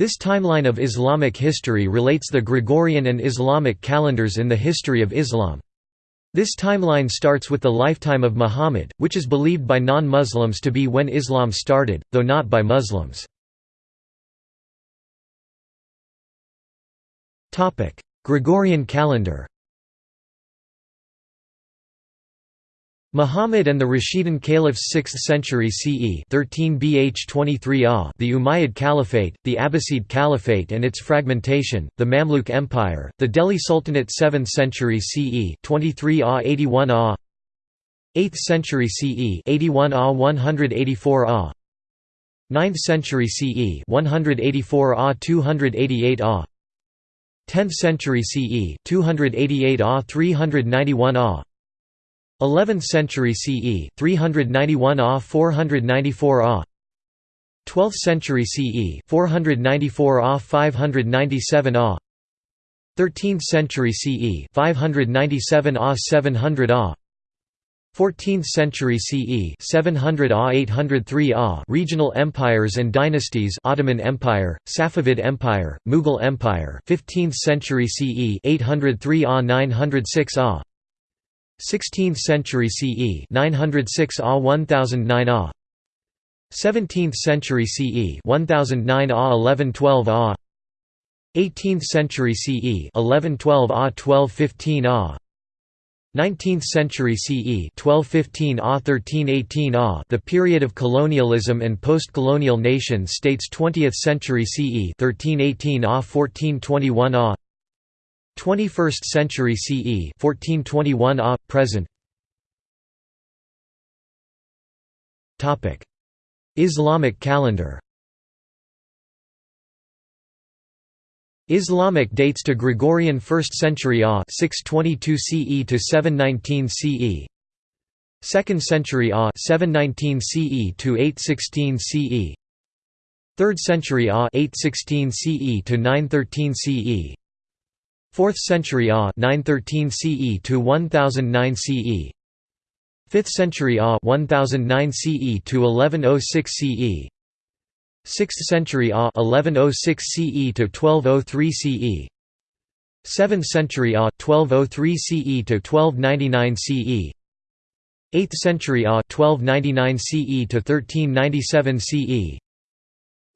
This timeline of Islamic history relates the Gregorian and Islamic calendars in the history of Islam. This timeline starts with the lifetime of Muhammad, which is believed by non-Muslims to be when Islam started, though not by Muslims. Gregorian calendar Muhammad and the Rashidun Caliphs 6th century CE 13 BH 23 AH the Umayyad Caliphate, the Abbasid Caliphate and its fragmentation, the Mamluk Empire, the Delhi Sultanate 7th century CE 23 AH 81 AH 8th century CE 81 AH 184 AH 9th century CE 184 AH 288 AH 10th century CE 288 AH 391 AH 11th century CE 391 AH 494 AH 12th century CE 494 AH 597 AH 13th century CE 597 AH 700 AH 14th century CE 700 AH 803 AH Regional empires and dynasties Ottoman Empire, Safavid Empire, Mughal Empire 15th century CE 803 AH 906 AH 16th century CE 906 AH 1009 AH 17th century CE 1009 AH 1112 AH 18th century CE 1112 AH 1215 AH 19th century CE 1215 AH 1318 AH The period of colonialism and post-colonial nation states 20th century CE 1318 AH 1421 AH 21st century CE 1421 AH present. Topic. Islamic calendar. Islamic dates to Gregorian 1st century AH 622 CE to 719 CE 2nd century AH 719 CE to 816 CE 3rd century AH 816 CE to 913 CE 4th century AH 913 CE to 1009 CE 5th century AH 1009 CE to 1106 CE 6th century AH 1106 CE to 1203 CE 7th century AH 1203 CE to 1299 CE 8th century AH 1299 CE to 1397 CE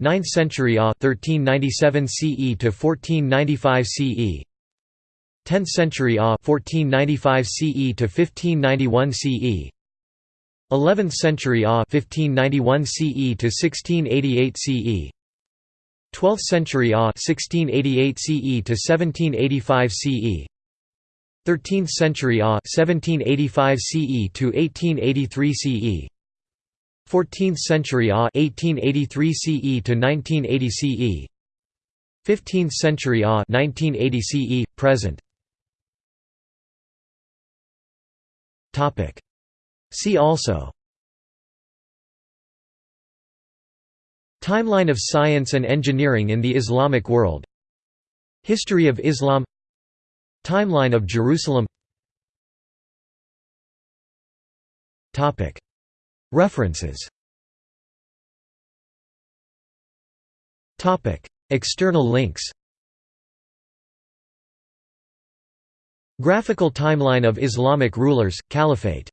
9th century AH 1397 CE to 1495 CE 10th century AH 1495 CE to 1591 CE 11th century AH 1591 CE to 1688 CE 12th century AH 1688 CE to 1785 CE 13th century AH 1785 CE to 1883 CE 14th century AH 1883 CE to 1980 CE 15th century AH 1980 CE present See also. Timeline of science and engineering in the Islamic world. History of Islam. Timeline of Jerusalem. References. External links Graphical timeline of Islamic rulers, Caliphate